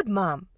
good, Mom.